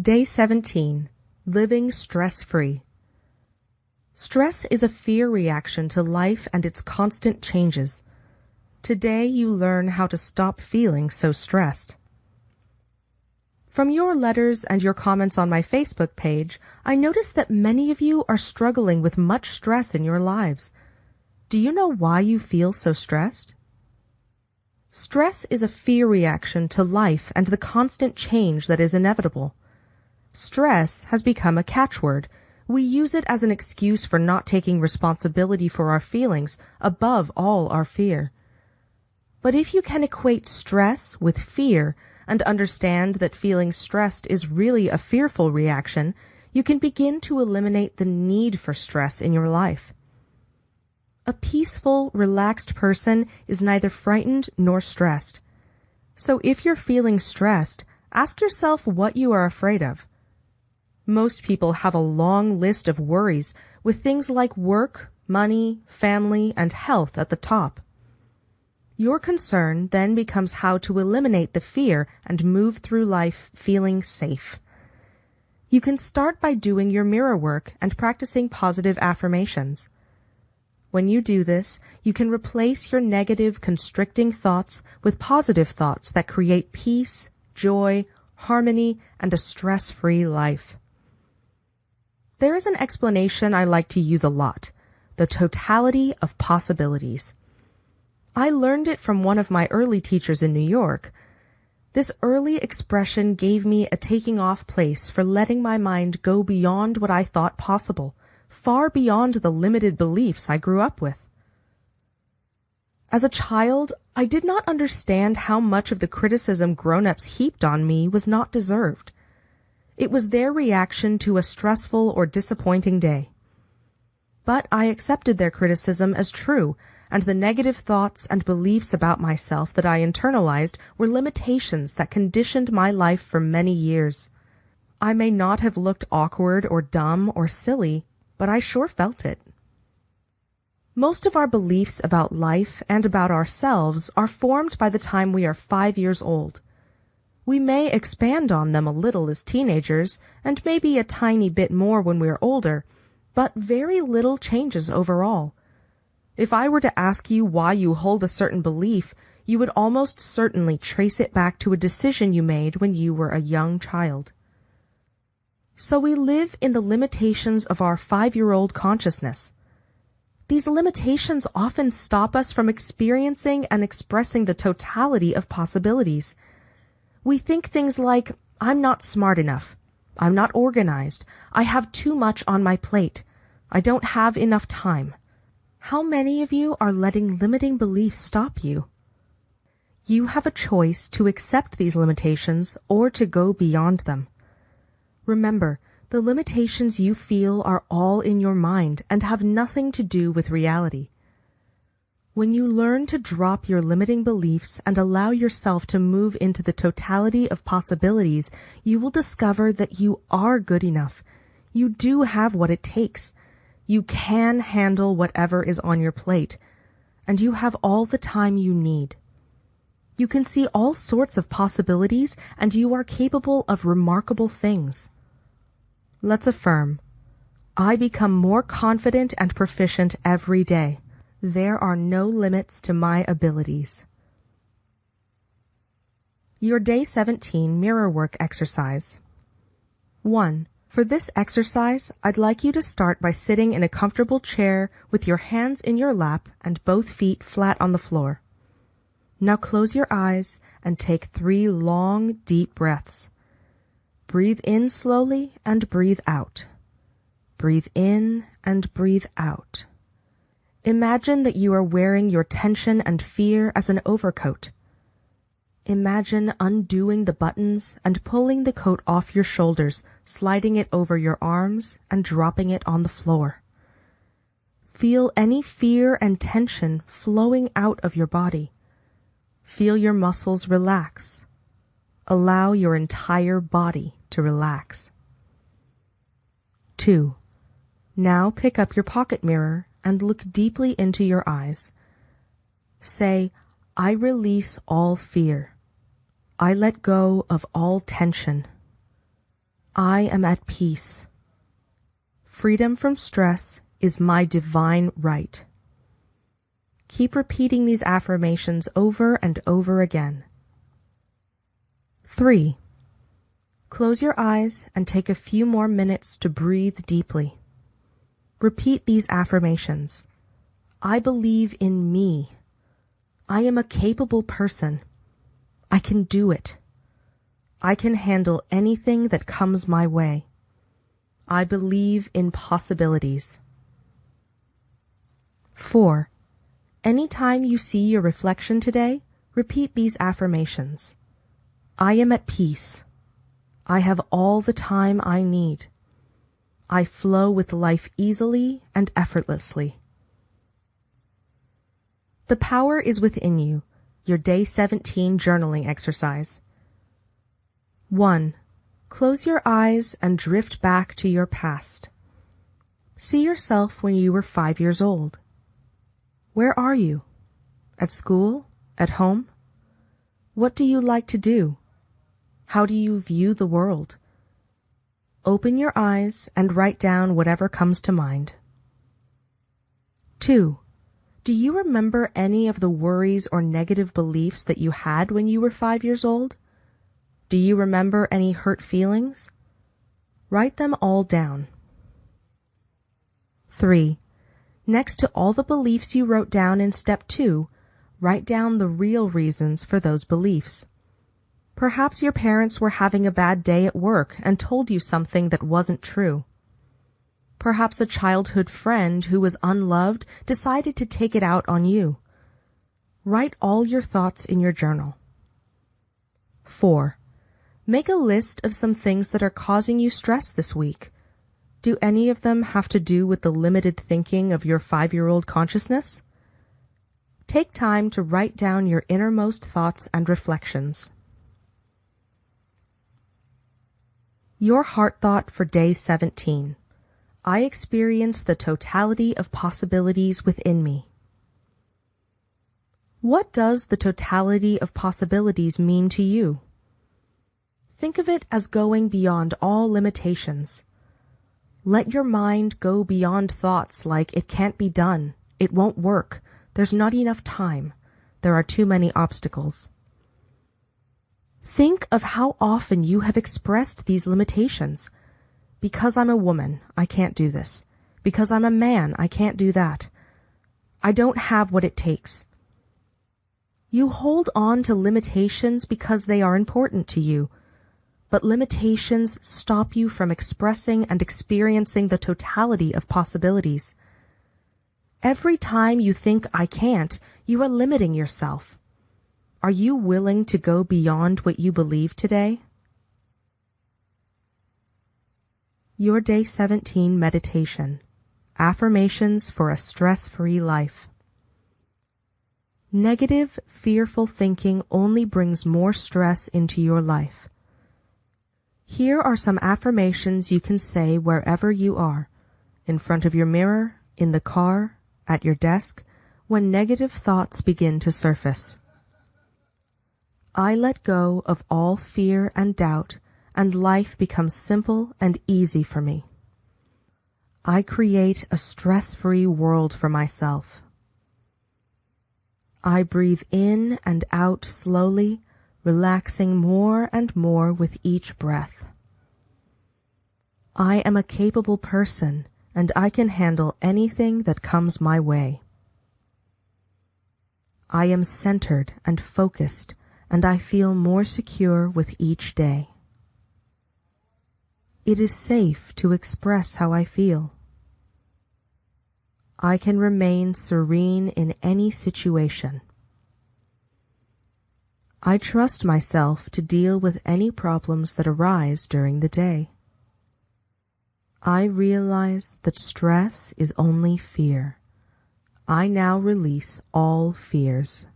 Day 17. Living stress-free. Stress is a fear reaction to life and its constant changes. Today you learn how to stop feeling so stressed. From your letters and your comments on my Facebook page, I notice that many of you are struggling with much stress in your lives. Do you know why you feel so stressed? Stress is a fear reaction to life and the constant change that is inevitable. Stress has become a catchword. We use it as an excuse for not taking responsibility for our feelings above all our fear. But if you can equate stress with fear and understand that feeling stressed is really a fearful reaction, you can begin to eliminate the need for stress in your life. A peaceful, relaxed person is neither frightened nor stressed. So if you're feeling stressed, ask yourself what you are afraid of. Most people have a long list of worries with things like work, money, family, and health at the top. Your concern then becomes how to eliminate the fear and move through life feeling safe. You can start by doing your mirror work and practicing positive affirmations. When you do this, you can replace your negative, constricting thoughts with positive thoughts that create peace, joy, harmony, and a stress-free life. There is an explanation I like to use a lot, the totality of possibilities. I learned it from one of my early teachers in New York. This early expression gave me a taking off place for letting my mind go beyond what I thought possible far beyond the limited beliefs I grew up with. As a child, I did not understand how much of the criticism grown-ups heaped on me was not deserved. It was their reaction to a stressful or disappointing day. But I accepted their criticism as true, and the negative thoughts and beliefs about myself that I internalized were limitations that conditioned my life for many years. I may not have looked awkward or dumb or silly, but I sure felt it. Most of our beliefs about life and about ourselves are formed by the time we are five years old. We may expand on them a little as teenagers, and maybe a tiny bit more when we are older, but very little changes overall. If I were to ask you why you hold a certain belief, you would almost certainly trace it back to a decision you made when you were a young child. So we live in the limitations of our five-year-old consciousness. These limitations often stop us from experiencing and expressing the totality of possibilities. We think things like, I'm not smart enough. I'm not organized. I have too much on my plate. I don't have enough time. How many of you are letting limiting beliefs stop you? You have a choice to accept these limitations or to go beyond them. Remember, the limitations you feel are all in your mind and have nothing to do with reality. When you learn to drop your limiting beliefs and allow yourself to move into the totality of possibilities, you will discover that you are good enough. You do have what it takes. You can handle whatever is on your plate, and you have all the time you need. You can see all sorts of possibilities, and you are capable of remarkable things. Let's affirm. I become more confident and proficient every day. There are no limits to my abilities. Your Day 17 Mirror Work Exercise 1. For this exercise, I'd like you to start by sitting in a comfortable chair with your hands in your lap and both feet flat on the floor. Now close your eyes and take three long, deep breaths. Breathe in slowly and breathe out. Breathe in and breathe out. Imagine that you are wearing your tension and fear as an overcoat. Imagine undoing the buttons and pulling the coat off your shoulders, sliding it over your arms and dropping it on the floor. Feel any fear and tension flowing out of your body. Feel your muscles relax. Allow your entire body to relax. 2. Now pick up your pocket mirror and look deeply into your eyes. Say, I release all fear. I let go of all tension. I am at peace. Freedom from stress is my divine right. Keep repeating these affirmations over and over again. 3. Close your eyes and take a few more minutes to breathe deeply. Repeat these affirmations. I believe in me. I am a capable person. I can do it. I can handle anything that comes my way. I believe in possibilities. 4. Anytime you see your reflection today, repeat these affirmations. I am at peace. I have all the time I need. I flow with life easily and effortlessly. The power is within you. Your day 17 journaling exercise. 1. Close your eyes and drift back to your past. See yourself when you were five years old. Where are you? At school? At home? What do you like to do? How do you view the world? Open your eyes and write down whatever comes to mind. 2. Do you remember any of the worries or negative beliefs that you had when you were five years old? Do you remember any hurt feelings? Write them all down. 3. Next to all the beliefs you wrote down in step 2, write down the real reasons for those beliefs. Perhaps your parents were having a bad day at work and told you something that wasn't true. Perhaps a childhood friend who was unloved decided to take it out on you. Write all your thoughts in your journal. 4. Make a list of some things that are causing you stress this week. Do any of them have to do with the limited thinking of your five-year-old consciousness? Take time to write down your innermost thoughts and reflections. Your heart thought for day 17. I experience the totality of possibilities within me. What does the totality of possibilities mean to you? Think of it as going beyond all limitations. Let your mind go beyond thoughts like it can't be done, it won't work, there's not enough time, there are too many obstacles. Think of how often you have expressed these limitations. Because I'm a woman, I can't do this. Because I'm a man, I can't do that. I don't have what it takes. You hold on to limitations because they are important to you, but limitations stop you from expressing and experiencing the totality of possibilities. Every time you think I can't, you are limiting yourself. Are you willing to go beyond what you believe today? Your Day 17 Meditation Affirmations for a Stress-Free Life Negative, fearful thinking only brings more stress into your life. Here are some affirmations you can say wherever you are, in front of your mirror, in the car, at your desk, when negative thoughts begin to surface. I let go of all fear and doubt, and life becomes simple and easy for me. I create a stress-free world for myself. I breathe in and out slowly, relaxing more and more with each breath. I am a capable person and I can handle anything that comes my way. I am centered and focused and I feel more secure with each day. It is safe to express how I feel. I can remain serene in any situation. I trust myself to deal with any problems that arise during the day. I realize that stress is only fear. I now release all fears.